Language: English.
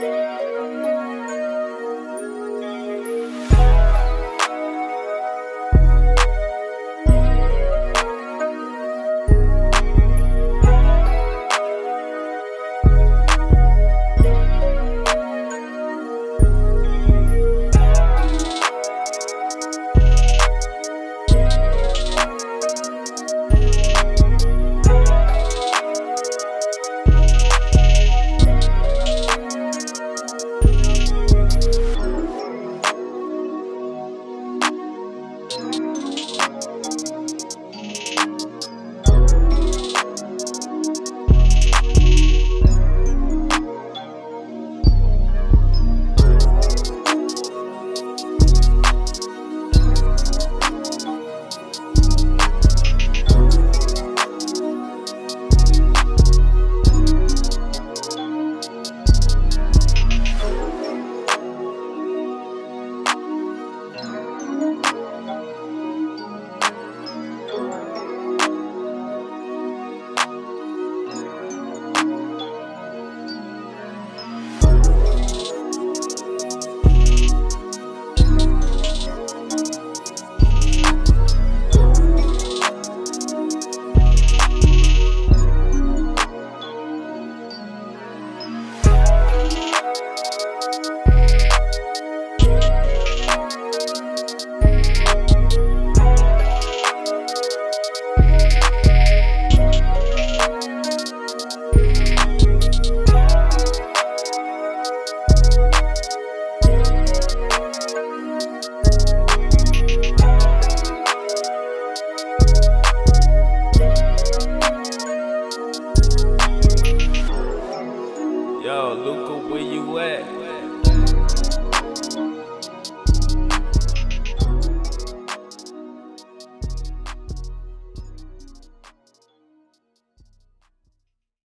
Música Look where you at.